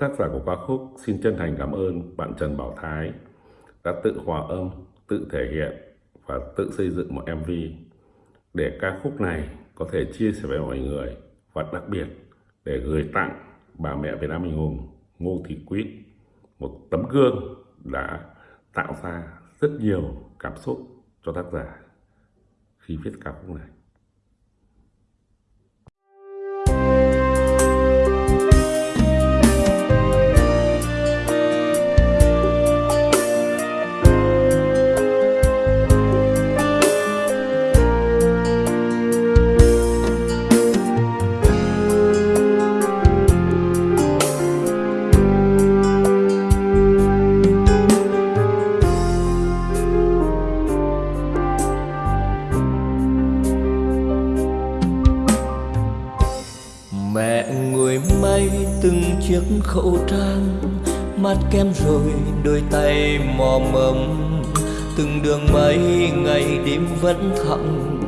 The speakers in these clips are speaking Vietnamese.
Tác giả của ca khúc xin chân thành cảm ơn bạn Trần Bảo Thái đã tự hòa âm, tự thể hiện và tự xây dựng một MV để ca khúc này có thể chia sẻ với mọi người và đặc biệt để gửi tặng bà mẹ Việt Nam anh hùng Ngô Thị Quýt một tấm gương đã tạo ra rất nhiều cảm xúc cho tác giả khi viết ca khúc này. Từng chiếc khẩu trang mắt kem rồi đôi tay mò mẫm. Từng đường mấy ngày đêm vẫn thẳng,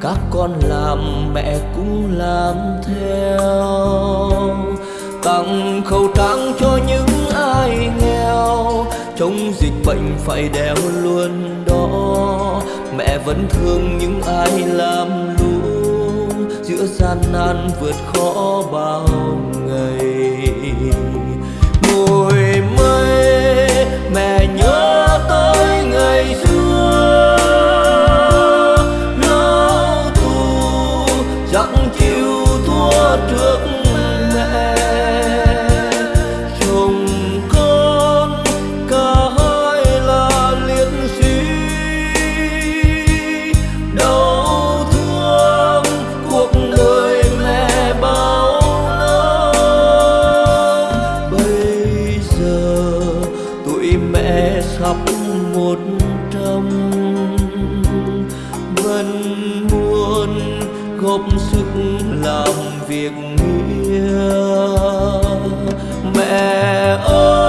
các con làm mẹ cũng làm theo. Tặng khẩu trang cho những ai nghèo, chống dịch bệnh phải đeo luôn đó. Mẹ vẫn thương những ai làm lũ, giữa gian nan vượt khó bao muôn góp sức làm việc nghĩa. Mẹ ơi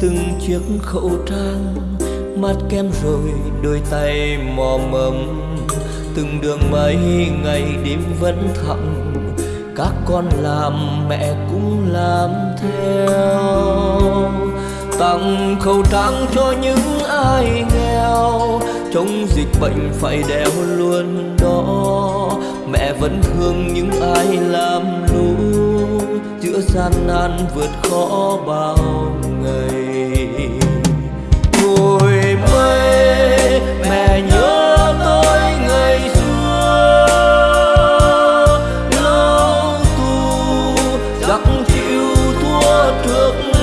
từng chiếc khẩu trang, mắt kem rồi đôi tay mò mẫm. Từng đường mây ngày đêm vẫn thẳng các con làm mẹ cũng làm theo. Tặng khẩu trang cho những ai nghèo, chống dịch bệnh phải đeo luôn đó. Mẹ vẫn thương những ai làm giữa gian nan vượt khó bao ngày. Ngồi mây mẹ nhớ trước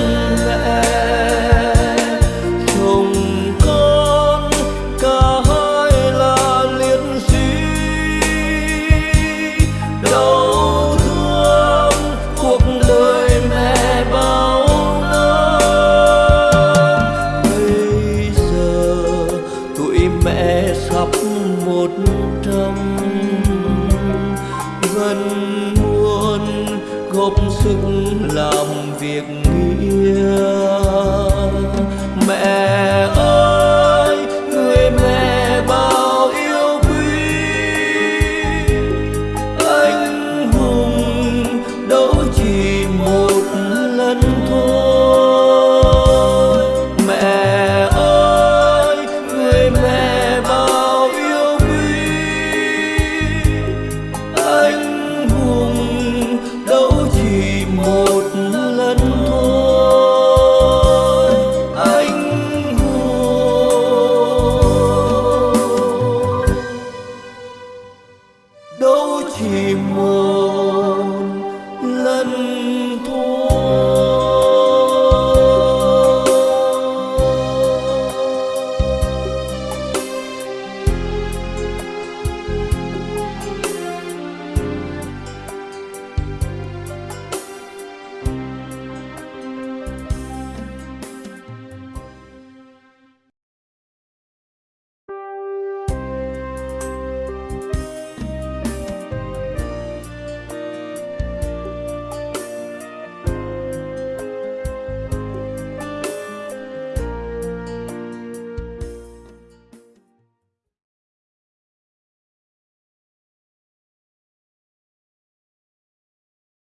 mẹ sắp một trăm. Gần muôn góp sức làm việc